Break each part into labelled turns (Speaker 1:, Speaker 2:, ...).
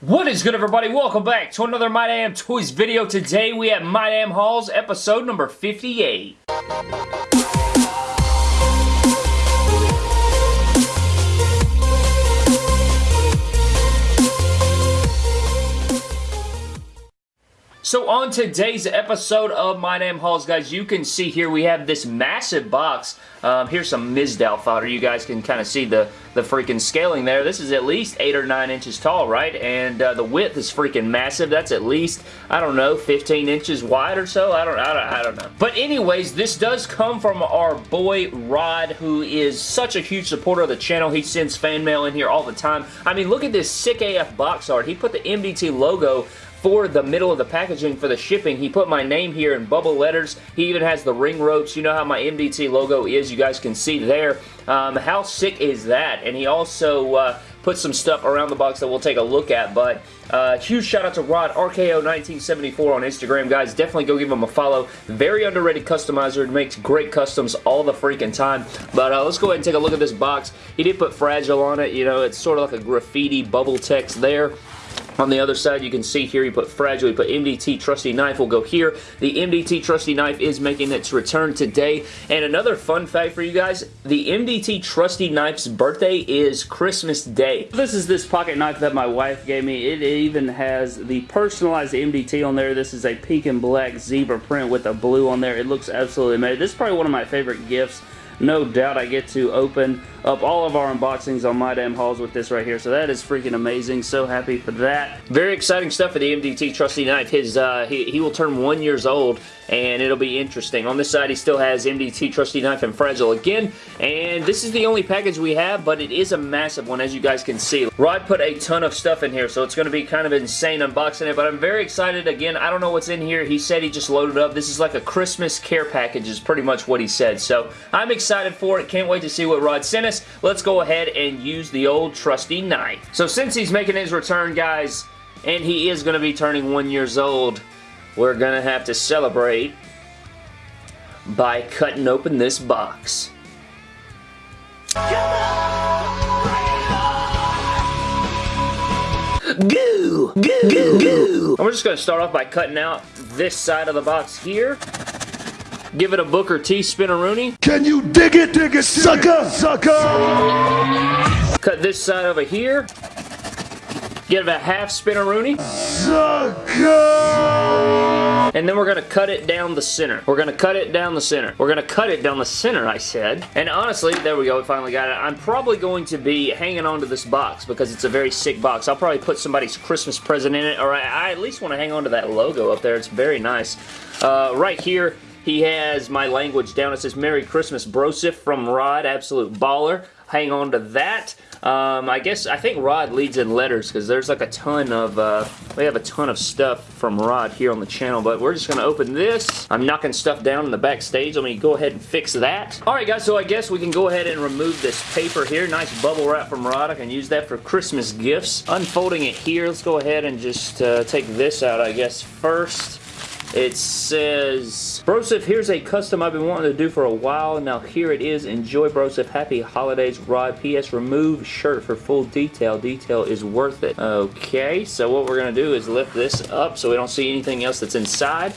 Speaker 1: What is good everybody? Welcome back to another My Damn Toys video. Today we have My Damn episode number 58. So on today's episode of My Damn Hauls, guys, you can see here we have this massive box. Um, here's some Mizdow fodder. You guys can kind of see the, the freaking scaling there. This is at least 8 or 9 inches tall, right? And uh, the width is freaking massive. That's at least, I don't know, 15 inches wide or so. I don't, I don't, I don't know. But anyways, this does come from our boy Rod, who is such a huge supporter of the channel. He sends fan mail in here all the time. I mean, look at this sick AF box art. He put the MDT logo for the middle of the packaging for the shipping. He put my name here in bubble letters. He even has the ring ropes. You know how my MDT logo is. You guys can see there. Um, how sick is that? And he also uh, put some stuff around the box that we'll take a look at. But uh, huge shout out to Rod, RKO1974 on Instagram. Guys, definitely go give him a follow. Very underrated customizer. Makes great customs all the freaking time. But uh, let's go ahead and take a look at this box. He did put Fragile on it. You know, it's sort of like a graffiti bubble text there. On the other side, you can see here, you put Fragile, you put MDT Trusty Knife will go here. The MDT Trusty Knife is making its return today. And another fun fact for you guys, the MDT Trusty Knife's birthday is Christmas Day.
Speaker 2: This is this pocket knife that my wife gave me. It even has the personalized MDT on there. This is a pink and black zebra print with a blue on there. It looks absolutely amazing. This is probably one of my favorite gifts no doubt I get to open up all of our unboxings on My Damn Hauls with this right here. So that is freaking amazing. So happy for that.
Speaker 1: Very exciting stuff for the MDT Trusty Knife. His, uh, he, he will turn one years old and it'll be interesting. On this side, he still has MDT Trusty Knife and Fragile again, and this is the only package we have, but it is a massive one, as you guys can see. Rod put a ton of stuff in here, so it's going to be kind of insane unboxing it, but I'm very excited. Again, I don't know what's in here. He said he just loaded up. This is like a Christmas care package is pretty much what he said, so I'm excited for it. Can't wait to see what Rod sent us. Let's go ahead and use the old trusty knife. So since he's making his return, guys, and he is going to be turning one years old, we're going to have to celebrate by cutting open this box. Goo! Goo! Goo! Goo! And we're just going to start off by cutting out this side of the box here. Give it a Booker T spinneroonie.
Speaker 3: Can you dig it, dig it, sucker, sucker?
Speaker 1: Cut this side over here. Give it a half spinneroonie. Sucker! And then we're going to cut it down the center. We're going to cut it down the center. We're going to cut it down the center, I said. And honestly, there we go. We finally got it. I'm probably going to be hanging on to this box because it's a very sick box. I'll probably put somebody's Christmas present in it, or I, I at least want to hang on to that logo up there. It's very nice. Uh, right here, he has my language down. It says Merry Christmas Brosif from Rod, absolute baller. Hang on to that. Um, I guess, I think Rod leads in letters because there's like a ton of, uh, we have a ton of stuff from Rod here on the channel, but we're just going to open this. I'm knocking stuff down in the backstage. Let me go ahead and fix that. Alright guys, so I guess we can go ahead and remove this paper here. Nice bubble wrap from Rod. I can use that for Christmas gifts. Unfolding it here, let's go ahead and just uh, take this out, I guess, first. It says, Brosif, here's a custom I've been wanting to do for a while. Now here it is. Enjoy Brosif. Happy holidays, Rod. P.S. Remove shirt for full detail. Detail is worth it. Okay, so what we're going to do is lift this up so we don't see anything else that's inside.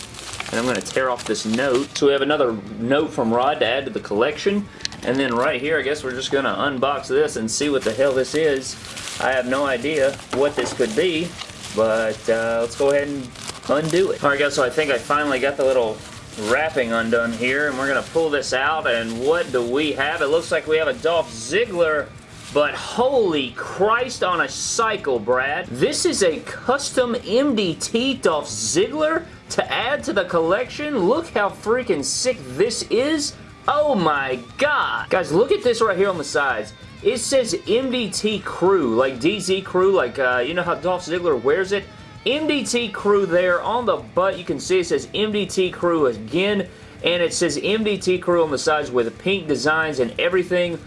Speaker 1: And I'm going to tear off this note. So we have another note from Rod to add to the collection. And then right here, I guess we're just going to unbox this and see what the hell this is. I have no idea what this could be. But uh, let's go ahead and undo it. Alright guys, so I think I finally got the little wrapping undone here, and we're going to pull this out, and what do we have? It looks like we have a Dolph Ziggler but holy Christ on a cycle, Brad. This is a custom MDT Dolph Ziggler to add to the collection. Look how freaking sick this is. Oh my god. Guys, look at this right here on the sides. It says MDT Crew, like DZ Crew, like, uh, you know how Dolph Ziggler wears it? MDT Crew there on the butt. You can see it says MDT Crew again. And it says MDT Crew on the sides with pink designs and everything.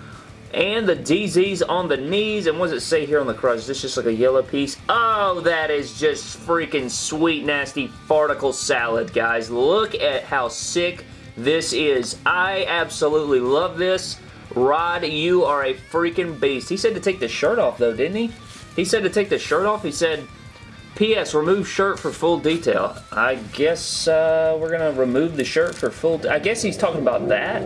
Speaker 1: And the DZs on the knees. And what does it say here on the crotch? Is this just like a yellow piece? Oh, that is just freaking sweet, nasty farticle salad, guys. Look at how sick this is. I absolutely love this. Rod, you are a freaking beast. He said to take the shirt off, though, didn't he? He said to take the shirt off. He said P.S. Remove shirt for full detail. I guess uh, we're gonna remove the shirt for full... I guess he's talking about that.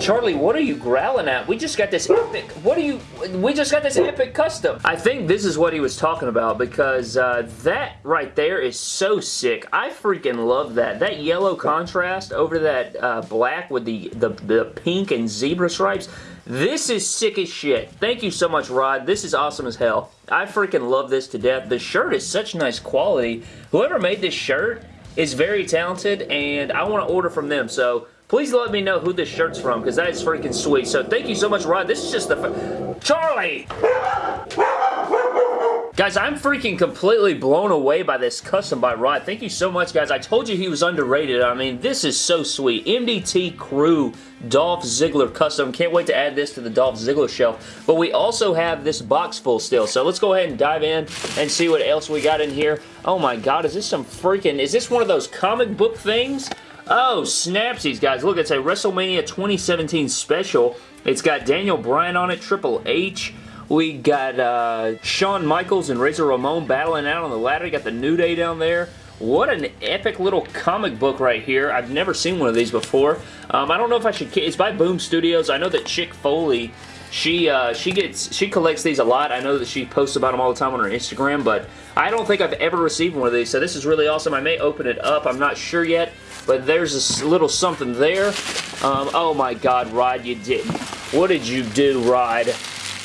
Speaker 1: Charlie, what are you growling at? We just got this epic... What are you... We just got this epic custom. I think this is what he was talking about because uh, that right there is so sick. I freaking love that. That yellow contrast over that uh, black with the, the, the pink and zebra stripes this is sick as shit. Thank you so much, Rod. This is awesome as hell. I freaking love this to death. The shirt is such nice quality. Whoever made this shirt is very talented, and I want to order from them, so please let me know who this shirt's from, because that is freaking sweet. So thank you so much, Rod. This is just the... Charlie! Guys, I'm freaking completely blown away by this custom by Rod. Thank you so much, guys. I told you he was underrated. I mean, this is so sweet. MDT Crew Dolph Ziggler custom. Can't wait to add this to the Dolph Ziggler shelf. But we also have this box full still. So let's go ahead and dive in and see what else we got in here. Oh my god, is this some freaking... Is this one of those comic book things? Oh, snapsies, guys. Look, it's a WrestleMania 2017 special. It's got Daniel Bryan on it, Triple H, we got uh, Shawn Michaels and Razor Ramon battling out on the ladder. You got the New Day down there. What an epic little comic book right here. I've never seen one of these before. Um, I don't know if I should... It's by Boom Studios. I know that Chick Foley, she uh, she gets she collects these a lot. I know that she posts about them all the time on her Instagram, but I don't think I've ever received one of these, so this is really awesome. I may open it up. I'm not sure yet, but there's a little something there. Um, oh my god, Rod, you didn't. What did you do, Rod?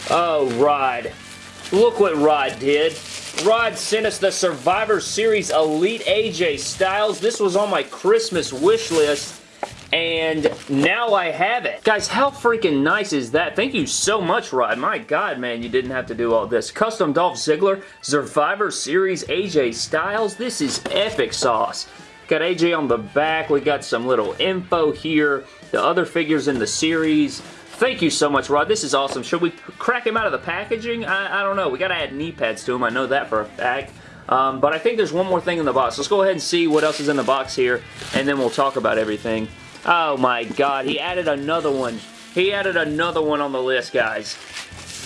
Speaker 1: Oh, Rod. Look what Rod did. Rod sent us the Survivor Series Elite AJ Styles. This was on my Christmas wish list and now I have it. Guys, how freaking nice is that? Thank you so much, Rod. My God, man, you didn't have to do all this. Custom Dolph Ziggler, Survivor Series AJ Styles. This is epic sauce. Got AJ on the back. We got some little info here. The other figures in the series. Thank you so much, Rod. This is awesome. Should we crack him out of the packaging? I, I don't know. We got to add knee pads to him. I know that for a fact. Um, but I think there's one more thing in the box. Let's go ahead and see what else is in the box here, and then we'll talk about everything. Oh my god, he added another one. He added another one on the list, guys.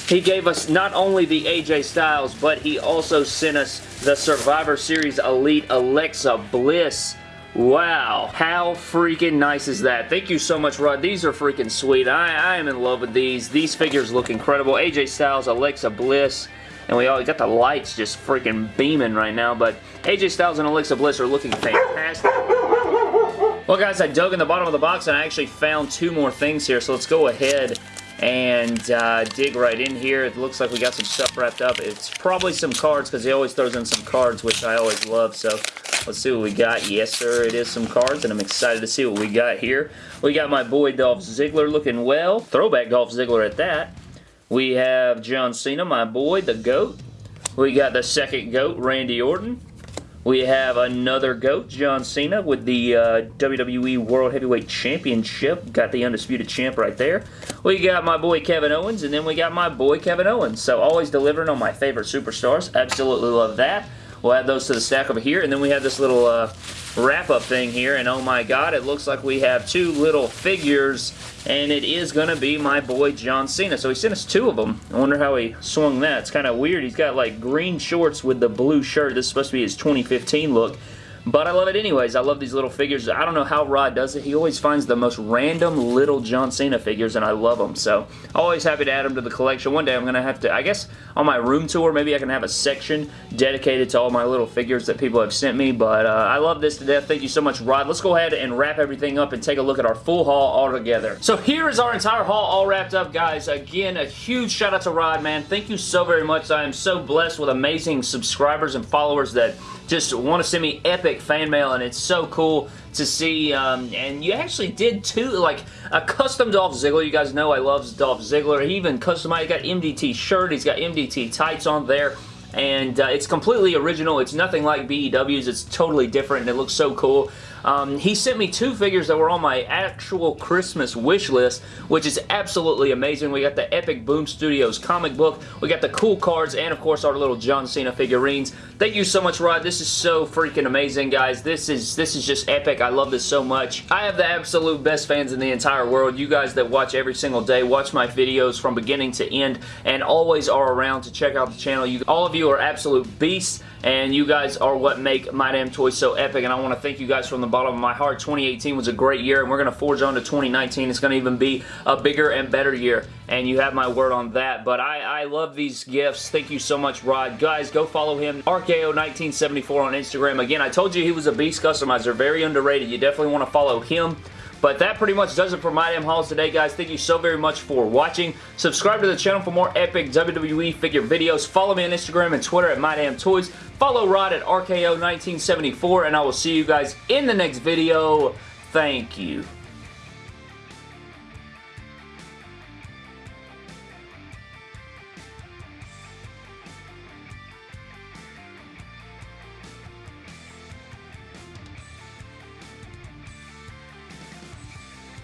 Speaker 1: He gave us not only the AJ Styles, but he also sent us the Survivor Series Elite Alexa Bliss Wow, how freaking nice is that? Thank you so much, Rod. These are freaking sweet. I, I am in love with these. These figures look incredible. AJ Styles, Alexa Bliss, and we all got the lights just freaking beaming right now, but AJ Styles and Alexa Bliss are looking fantastic. Well, guys, I dug in the bottom of the box, and I actually found two more things here, so let's go ahead and uh, dig right in here. It looks like we got some stuff wrapped up. It's probably some cards, because he always throws in some cards, which I always love, so Let's see what we got. Yes, sir, it is some cards, and I'm excited to see what we got here. We got my boy Dolph Ziggler looking well. Throwback Dolph Ziggler at that. We have John Cena, my boy, the GOAT. We got the second GOAT, Randy Orton. We have another GOAT, John Cena, with the uh, WWE World Heavyweight Championship. Got the Undisputed Champ right there. We got my boy Kevin Owens, and then we got my boy Kevin Owens. So always delivering on my favorite superstars. Absolutely love that. We'll add those to the stack over here. And then we have this little uh, wrap-up thing here. And oh my god, it looks like we have two little figures. And it is going to be my boy John Cena. So he sent us two of them. I wonder how he swung that. It's kind of weird. He's got like green shorts with the blue shirt. This is supposed to be his 2015 look. But I love it anyways. I love these little figures. I don't know how Rod does it. He always finds the most random little John Cena figures, and I love them. So, always happy to add them to the collection. One day I'm going to have to, I guess, on my room tour, maybe I can have a section dedicated to all my little figures that people have sent me. But uh, I love this to death. Thank you so much, Rod. Let's go ahead and wrap everything up and take a look at our full haul all together. So, here is our entire haul all wrapped up, guys. Again, a huge shout out to Rod, man. Thank you so very much. I am so blessed with amazing subscribers and followers that just want to send me epic fan mail and it's so cool to see um, and you actually did too like a custom Dolph Ziggler. You guys know I love Dolph Ziggler. He even customized got MDT shirt he's got MDT tights on there and uh, it's completely original. It's nothing like BEW's it's totally different and it looks so cool. Um, he sent me two figures that were on my actual Christmas wish list, which is absolutely amazing. We got the Epic Boom Studios comic book, we got the cool cards, and of course our little John Cena figurines. Thank you so much, Rod. This is so freaking amazing, guys. This is this is just epic. I love this so much. I have the absolute best fans in the entire world. You guys that watch every single day, watch my videos from beginning to end, and always are around to check out the channel. You, all of you are absolute beasts and you guys are what make My Damn Toys so epic, and I want to thank you guys from the bottom of my heart. 2018 was a great year, and we're going to forge on to 2019. It's going to even be a bigger and better year, and you have my word on that, but I, I love these gifts. Thank you so much, Rod. Guys, go follow him, RKO1974 on Instagram. Again, I told you he was a beast customizer, very underrated. You definitely want to follow him. But that pretty much does it for My Damn Hauls today, guys. Thank you so very much for watching. Subscribe to the channel for more epic WWE figure videos. Follow me on Instagram and Twitter at My Damn Toys. Follow Rod at RKO1974, and I will see you guys in the next video. Thank you.